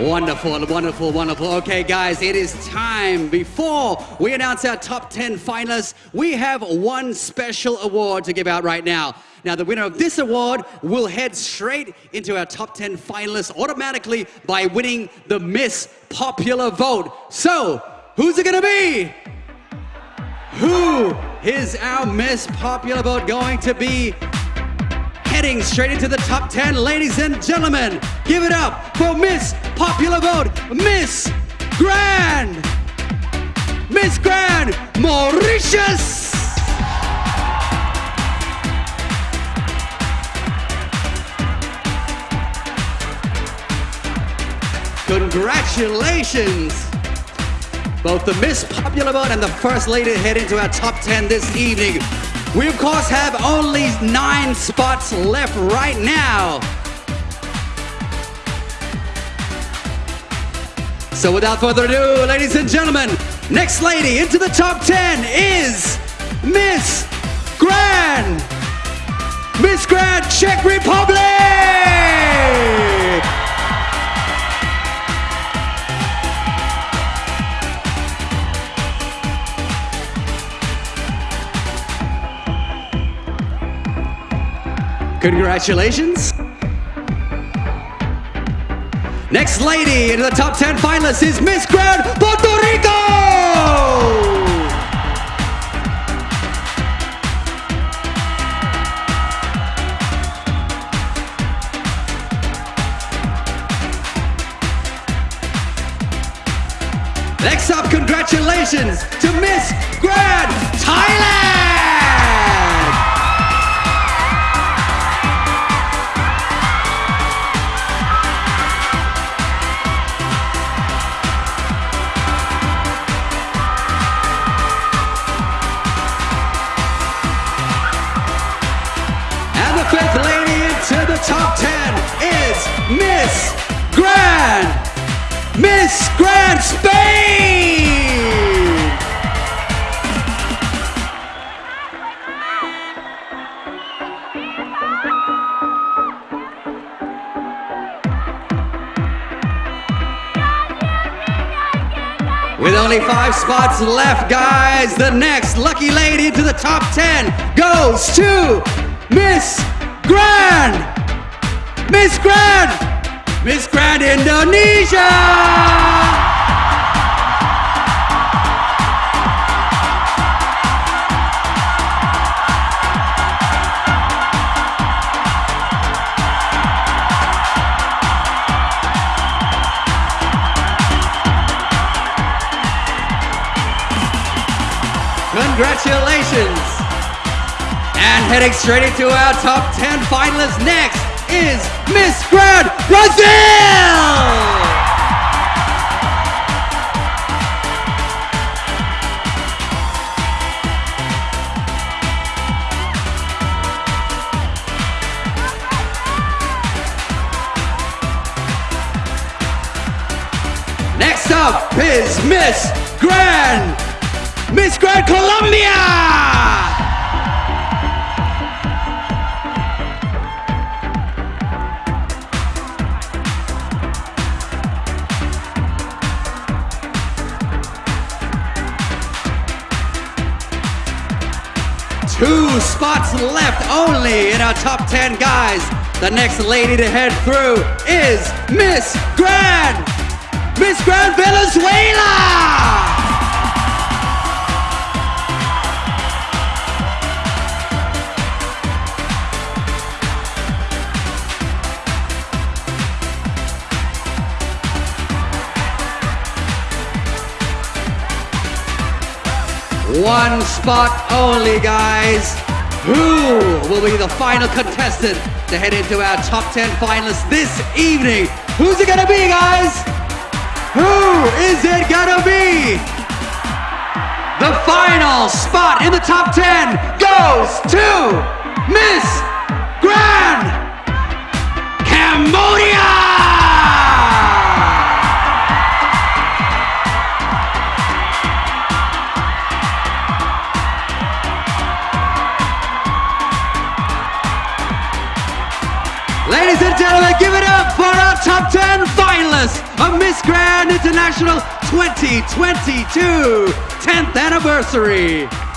Wonderful, wonderful, wonderful. Okay, guys, it is time. Before we announce our top 10 finalists, we have one special award to give out right now. Now, the winner of this award will head straight into our top 10 finalists automatically by winning the Miss Popular Vote. So, who's it gonna be? Who is our Miss Popular Vote going to be? Heading straight into the top 10, ladies and gentlemen, give it up for Miss Popular Vote, Miss Grand! Miss Grand Mauritius! Congratulations! Both the Miss Popular Vote and the First Lady head into our top 10 this evening. We, of course, have only nine spots left right now. So without further ado, ladies and gentlemen, next lady into the top 10 is Miss Grand! Miss Grand Czech Republic! Congratulations. Next lady into the top 10 finalists is Miss Grand Puerto Rico! Next up, congratulations to Miss Grand Thailand! Fifth lady into the top 10 is Miss Grand! Miss Grand Spain! With only five spots left, guys, the next lucky lady into the top 10 goes to Miss Grand! Miss Grand! Miss Grand Indonesia! Congratulations! And heading straight into our top 10 finalists next is Miss Grand Brazil! Next up is Miss Grand Miss Grand Colombia! Two spots left only in our top 10 guys. The next lady to head through is Miss Grand! Miss Grand Venezuela! One spot only, guys. Who will be the final contestant to head into our top 10 finalists this evening? Who's it gonna be, guys? Who is it gonna be? The final spot in the top 10 goes to Miss Grand Cambodia! Ladies and gentlemen, give it up for our top 10 finalists of Miss Grand International 2022 10th anniversary.